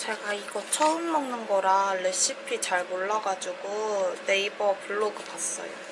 제가 이거 처음 먹는 거라 레시피 잘 몰라가지고 네이버 블로그 봤어요.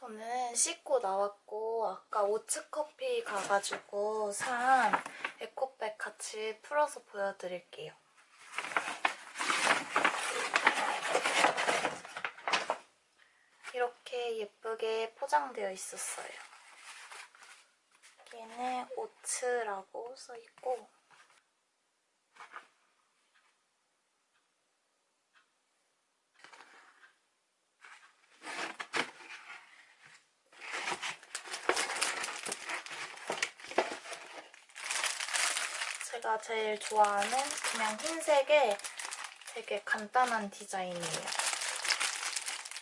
저는 씻고 나왔고 아까 오츠커피 가가지고 산 에코백 같이 풀어서 보여드릴게요. 이렇게 예쁘게 포장되어 있었어요. 여기는 오츠라고 써있고 제일 좋아하는 그냥 흰색의 되게 간단한 디자인이에요.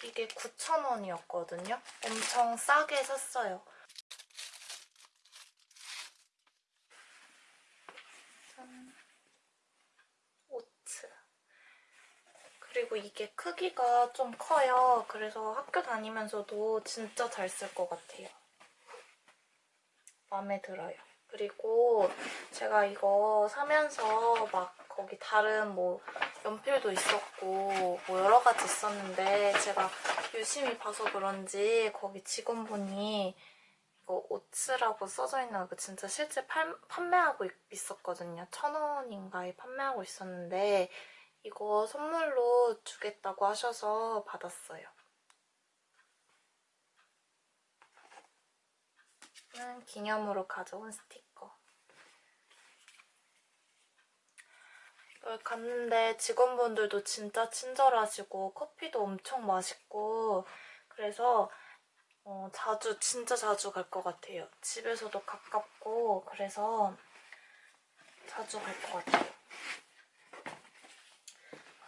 이게 9,000원이었거든요. 엄청 싸게 샀어요. 짠. 오츠. 그리고 이게 크기가 좀 커요. 그래서 학교 다니면서도 진짜 잘 쓸 것 같아요. 마음에 들어요. 그리고 제가 이거 사면서 막 거기 다른 뭐 연필도 있었고 뭐 여러 가지 있었는데 제가 유심히 봐서 그런지 거기 직원분이 이거 오츠라고 써져 있는 거 진짜 실제 팔, 판매하고 있었거든요. 천 원인가에 판매하고 있었는데 이거 선물로 주겠다고 하셔서 받았어요. 기념으로 가져온 스티커. 여기 갔는데 직원분들도 진짜 친절하시고 커피도 엄청 맛있고 그래서 어, 자주 진짜 자주 갈 것 같아요. 집에서도 가깝고 그래서 자주 갈 것 같아요.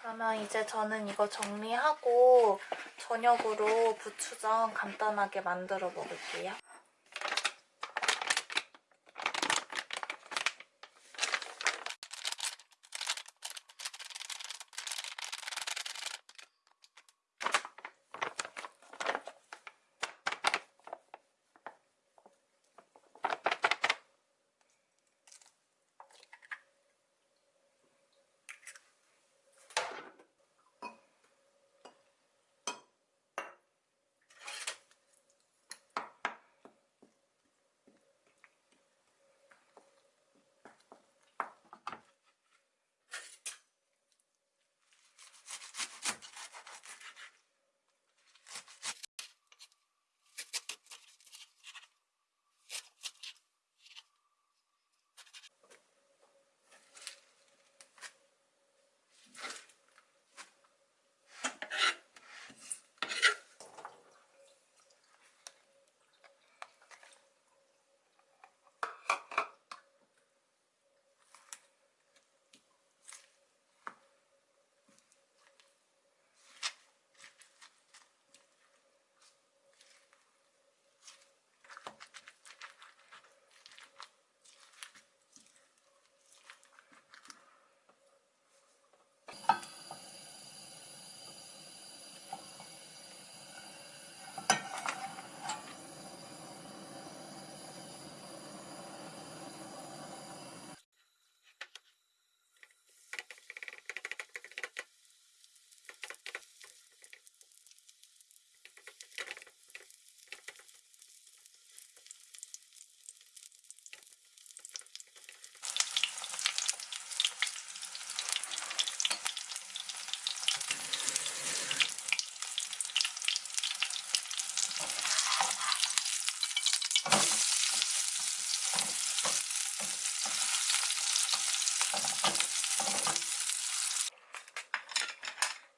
그러면 이제 저는 이거 정리하고 저녁으로 부추전 간단하게 만들어 먹을게요.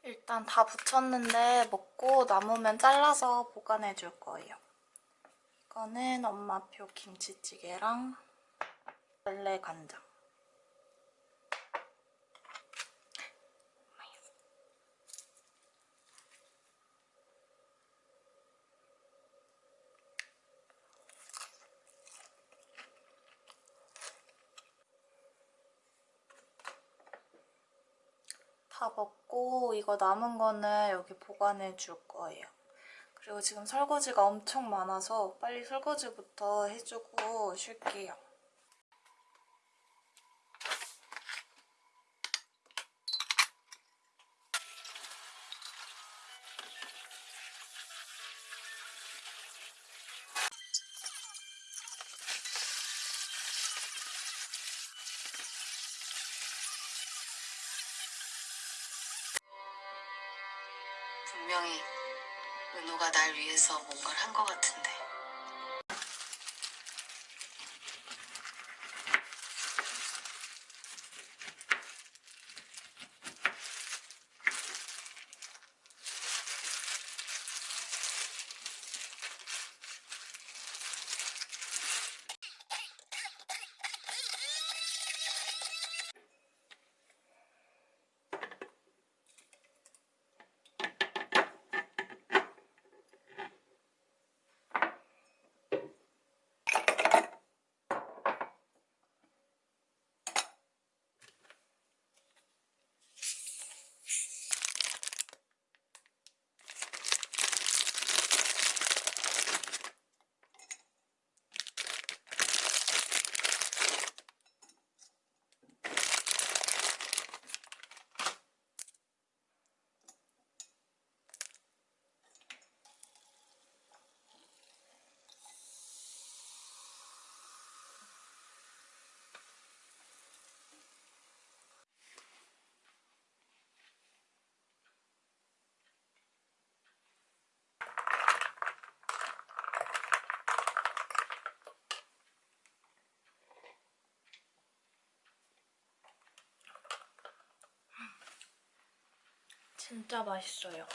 일단 다 붙였는데 먹고 남으면 잘라서 보관해 줄 거예요. 이거는 엄마표 김치찌개랑 원래 간장. 다 먹고 이거 남은 거는 여기 보관해 줄 거예요. 그리고 지금 설거지가 엄청 많아서 빨리 설거지부터 해주고 쉴게요. 분명히 은호가 날 위해서 뭔가를 한 것 같은데. 진짜 맛있어요.